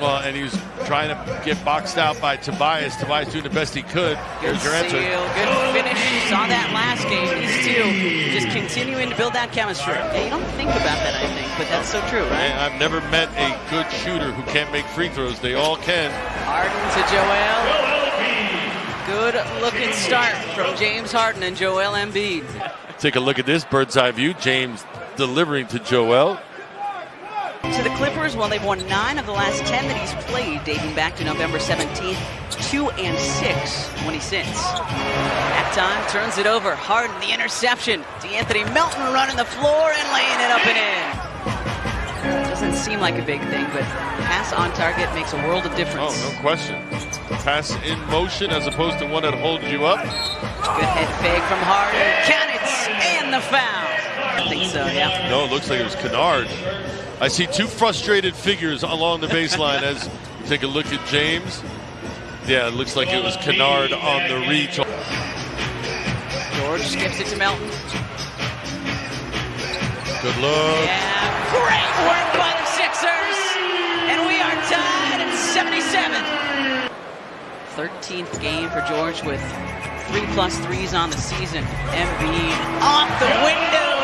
Well, and he was trying to get boxed out by Tobias. Tobias doing the best he could. Good Here's your answer. seal, good finish. Saw that last game. These two just continuing to build that chemistry. Yeah, you don't think about that, I think, but that's so true, right? And I've never met a good shooter who can't make free throws. They all can. Harden to Joel. Good looking start from James Harden and Joel Embiid. Take a look at this bird's eye view. James delivering to Joel. To the Clippers, well, they've won nine of the last ten that he's played, dating back to November 17th, two and six when he sits. That time turns it over. Harden, the interception. De'Anthony Melton running the floor and laying it up and in. Doesn't seem like a big thing, but pass on target makes a world of oh, difference. Oh, no question. Pass in motion as opposed to one that holds you up. Good head fake from Harden. Count it, and the foul. I think so, yeah. No, it looks like it was Kennard. I see two frustrated figures along the baseline as you take a look at James. Yeah, it looks like it was Kennard on the reach. George skips it to Melton. Good look. Yeah, great work by the Sixers. And we are tied at 77. 13th game for George with three plus threes on the season. Embiid off the window, 42.